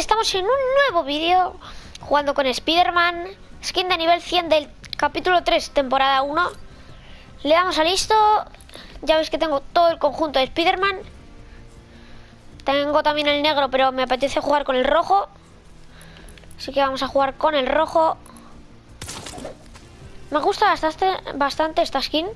estamos en un nuevo vídeo jugando con Spider-Man, skin de nivel 100 del capítulo 3, temporada 1. Le damos a listo, ya veis que tengo todo el conjunto de Spider-Man. Tengo también el negro, pero me apetece jugar con el rojo. Así que vamos a jugar con el rojo. Me gusta bastante, bastante esta skin.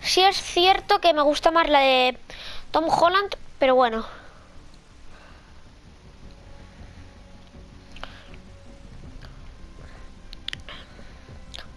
Sí es cierto que me gusta más la de Tom Holland, pero bueno.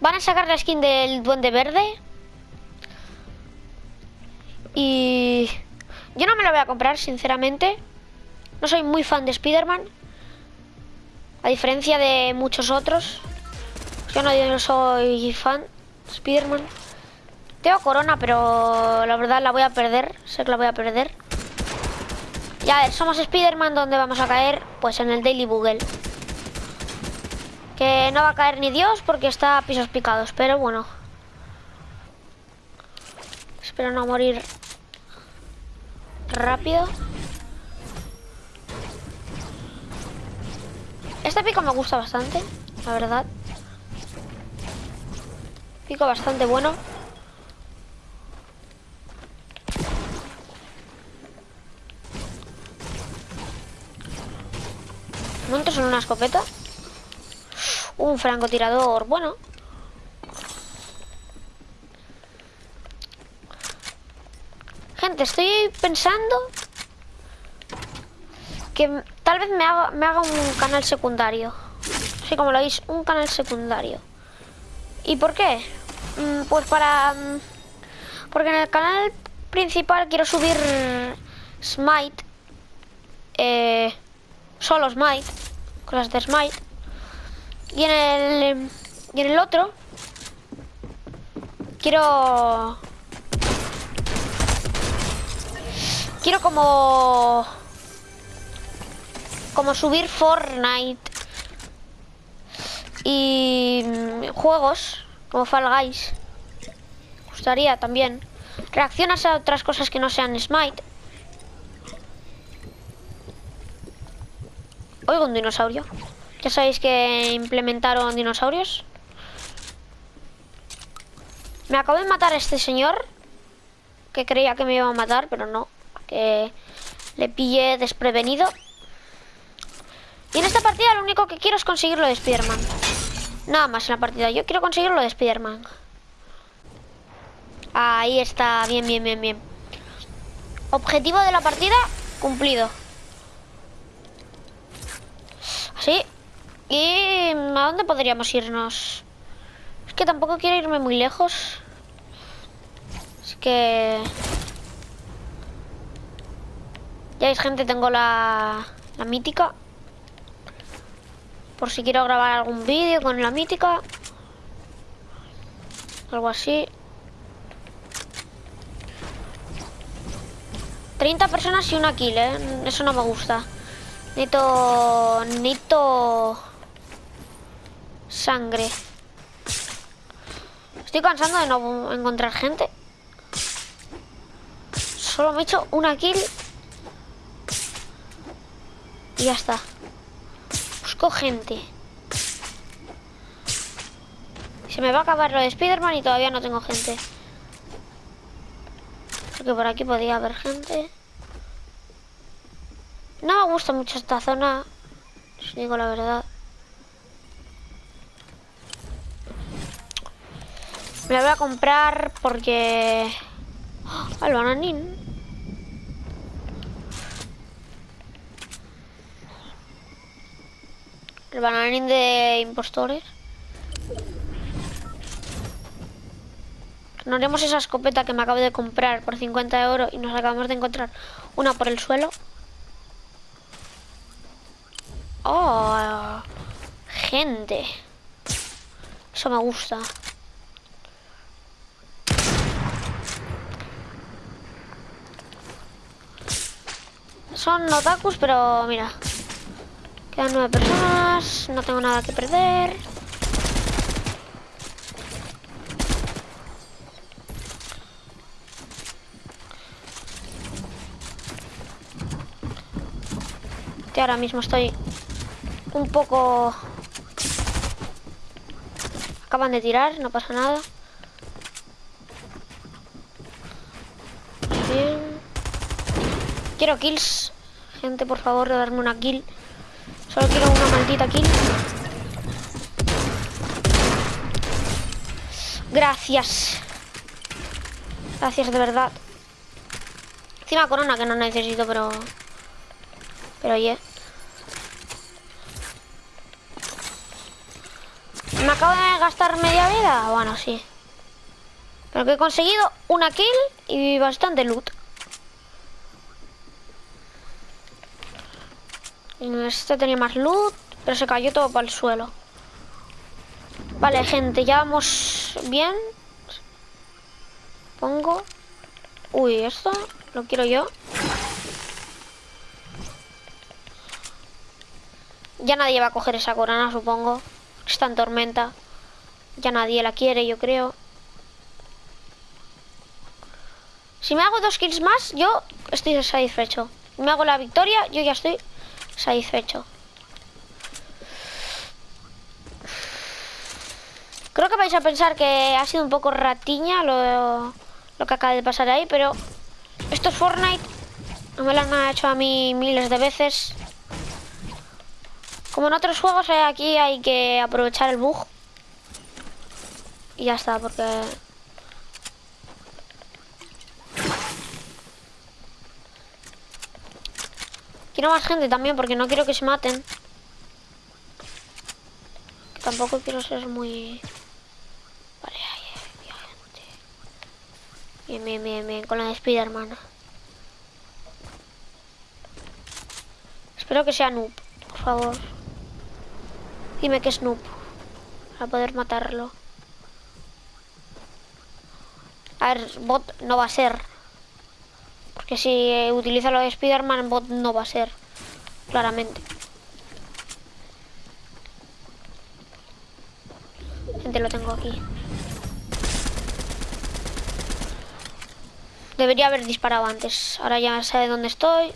Van a sacar la skin del Duende Verde. Y yo no me la voy a comprar, sinceramente. No soy muy fan de Spider-Man. A diferencia de muchos otros. Yo no, soy fan de Spider-Man. Tengo corona, pero la verdad la voy a perder. Sé que la voy a perder. Ya, ver, somos Spider-Man. ¿Dónde vamos a caer? Pues en el Daily Bugle. Que no va a caer ni Dios porque está a pisos picados. Pero bueno. Espero no morir rápido. Este pico me gusta bastante, la verdad. Pico bastante bueno. Montos en una escopeta. Un francotirador, bueno. Gente, estoy pensando que tal vez me haga, me haga un canal secundario. Así como lo veis, un canal secundario. ¿Y por qué? Mm, pues para... Mm, porque en el canal principal quiero subir Smite. Eh, solo Smite. Cosas de Smite. Y en el... Y en el otro... Quiero... Quiero como como subir Fortnite y mm, juegos como Fall Guys. Gustaría también. Reaccionas a otras cosas que no sean Smite. Oigo un dinosaurio. Ya sabéis que implementaron dinosaurios. Me acabo de matar a este señor. Que creía que me iba a matar, pero no. Que le pillé desprevenido. Y en esta partida lo único que quiero es conseguir lo de Spiderman. Nada más en la partida. Yo quiero conseguir lo de Spiderman. Ahí está. Bien, bien, bien, bien. Objetivo de la partida cumplido. Así. ¿Y a dónde podríamos irnos? Es que tampoco quiero irme muy lejos. Es que... Ya veis, gente, tengo la, la mítica. Por si quiero grabar algún vídeo con la mítica. Algo así. 30 personas y una kill, ¿eh? Eso no me gusta. Necesito... Necesito... Sangre. Estoy cansando de no encontrar gente. Solo me he hecho una kill. Y ya está gente. Se me va a acabar lo de Spiderman y todavía no tengo gente. Porque por aquí podía haber gente. No me gusta mucho esta zona, si digo la verdad. Me la voy a comprar porque... ¡Oh! ¡El bananín! El bananín de impostores. Nos haremos esa escopeta que me acabo de comprar por 50 euros y nos acabamos de encontrar una por el suelo. Oh, gente. Eso me gusta. Son otakus, pero mira. Quedan nueve personas. No tengo nada que perder. Ahora mismo estoy un poco... Acaban de tirar, no pasa nada. Bien. Quiero kills. Gente, por favor, darme una kill. Solo quiero una maldita kill. Gracias. Gracias de verdad. Encima corona que no necesito, pero... Pero oye. ¿Me acabo de gastar media vida? Bueno, sí. Pero que he conseguido una kill y bastante loot. Este tenía más loot, pero se cayó todo para el suelo. Vale, gente, ya vamos bien. Pongo... Uy, esto lo quiero yo. Ya nadie va a coger esa corona, supongo. Está en tormenta. Ya nadie la quiere, yo creo. Si me hago dos kills más, yo estoy satisfecho. Si me hago la victoria, yo ya estoy satisfecho. Creo que vais a pensar que ha sido un poco ratiña lo, lo que acaba de pasar ahí, pero esto es Fortnite. No me lo han hecho a mí miles de veces. Como en otros juegos, eh, aquí hay que aprovechar el bug. Y ya está, porque... Quiero más gente también, porque no quiero que se maten. tampoco quiero ser muy... Vale, ahí hay gente. Bien, bien, bien, bien, con la de Spiderman. Espero que sea noob, por favor. Dime que es noob. Para poder matarlo. A ver, bot no va a ser. Porque si utiliza lo de Spider-Man, bot no va a ser. Claramente. Gente, lo tengo aquí. Debería haber disparado antes. Ahora ya sabe dónde estoy.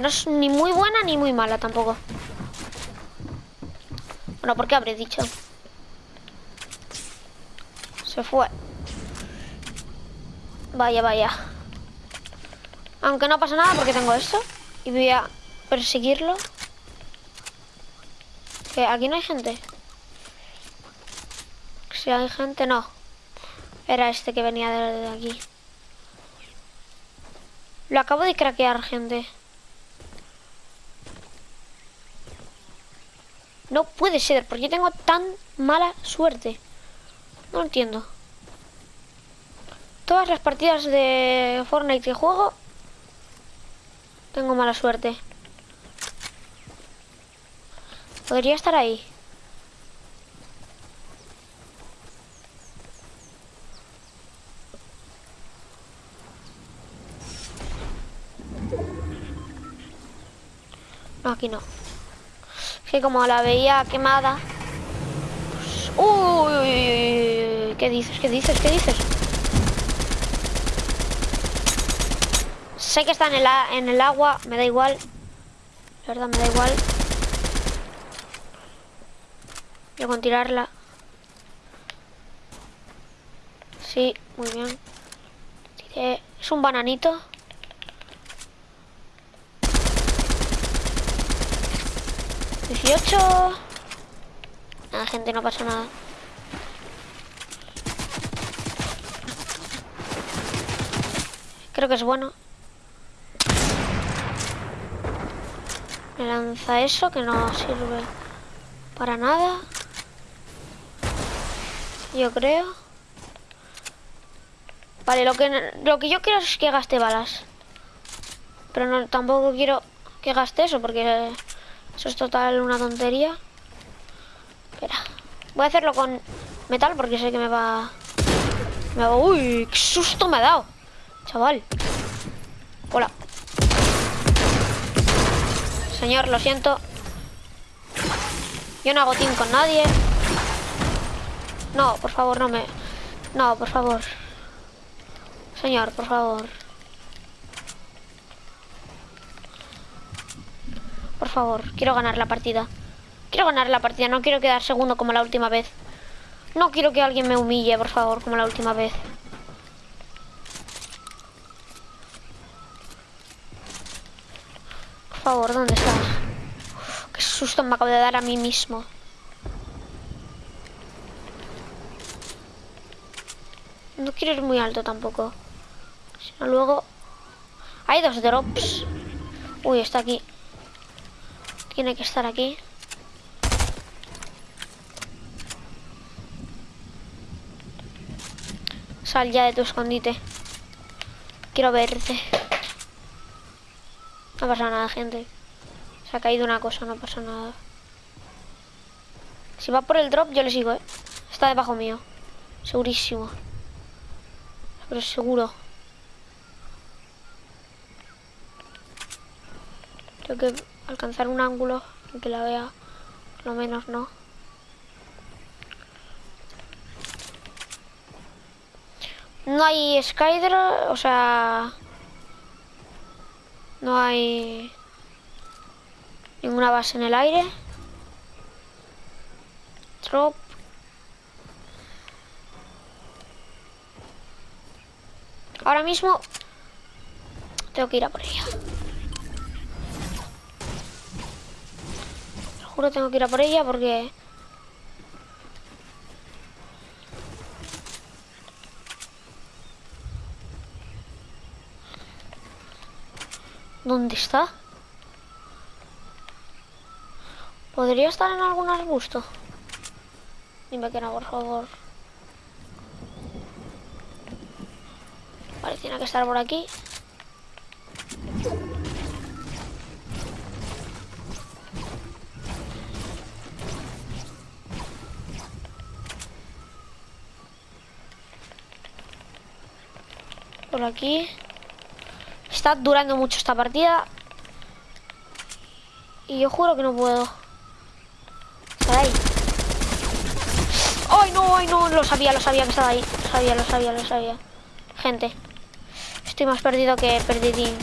No es ni muy buena ni muy mala tampoco. Bueno, ¿por qué habré dicho? Se fue. Vaya, vaya. Aunque no pasa nada porque tengo esto. Y voy a perseguirlo. Que aquí no hay gente. Si hay gente, no. Era este que venía de aquí. Lo acabo de craquear, gente. No puede ser, porque tengo tan mala suerte. No entiendo. Todas las partidas de Fortnite que juego, tengo mala suerte. Podría estar ahí. No, aquí no que como la veía quemada... uy, ¿qué dices? ¿Qué dices? ¿Qué dices? Sé que está en el, en el agua, me da igual. La verdad, me da igual. Yo con tirarla. Sí, muy bien. Es un bananito. 18. Nada, gente, no pasa nada. Creo que es bueno. Me lanza eso que no sirve para nada. Yo creo. Vale, lo que, lo que yo quiero es que gaste balas. Pero no, tampoco quiero que gaste eso porque eso es total una tontería. Espera. Voy a hacerlo con metal porque sé que me va... Me va... ¡Uy! ¡Qué susto me ha dado! Chaval. Hola. Señor, lo siento. Yo no hago team con nadie. No, por favor, no me... No, por favor. Señor, por favor. Por favor, quiero ganar la partida. Quiero ganar la partida, no quiero quedar segundo como la última vez. No quiero que alguien me humille, por favor, como la última vez. Por favor, ¿dónde estás? qué susto me acabo de dar a mí mismo. No quiero ir muy alto tampoco. Sino luego... Hay dos drops. Uy, está aquí. Tiene que estar aquí. Sal ya de tu escondite. Quiero verte. No pasa nada, gente. Se ha caído una cosa, no pasa nada. Si va por el drop, yo le sigo, ¿eh? Está debajo mío. Segurísimo. Pero seguro. Tengo que alcanzar un ángulo que la vea. Lo menos, ¿no? No hay Skyder, o sea... No hay... Ninguna base en el aire. Drop. Ahora mismo... Tengo que ir a por ella. Juro tengo que ir a por ella porque... ¿Dónde está? ¿Podría estar en algún arbusto? Dime que no, por favor. Vale, que estar por aquí. Aquí. Está durando mucho esta partida. Y yo juro que no puedo. ahí. ¡Ay, no! ¡Ay, no! Lo sabía, lo sabía que estaba ahí. Lo sabía, lo sabía, lo sabía. Gente. Estoy más perdido que perdidín.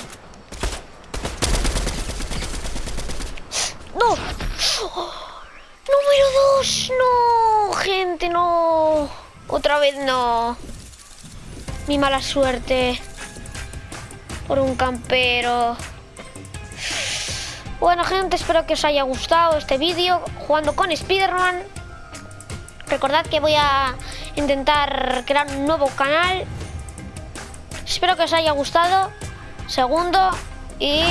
¡No! ¡Número dos! ¡No! Gente, no. Otra vez no. Mi mala suerte por un campero. Bueno gente, espero que os haya gustado este vídeo jugando con Spiderman. Recordad que voy a intentar crear un nuevo canal. Espero que os haya gustado. Segundo y